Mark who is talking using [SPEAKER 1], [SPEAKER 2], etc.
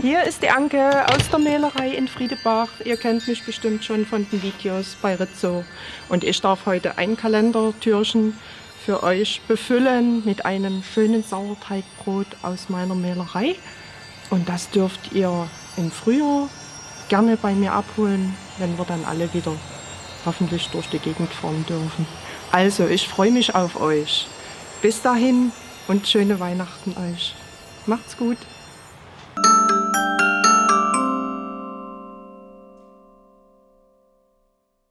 [SPEAKER 1] Hier ist die Anke aus der Mehlerei in Friedebach. Ihr kennt mich bestimmt schon von den Videos bei Rizzo. Und ich darf heute ein Kalendertürchen für euch befüllen mit einem schönen Sauerteigbrot aus meiner Mehlerei. Und das dürft ihr im Frühjahr gerne bei mir abholen, wenn wir dann alle wieder hoffentlich durch die Gegend fahren dürfen. Also, ich freue mich auf euch. Bis dahin und schöne Weihnachten euch. Macht's gut.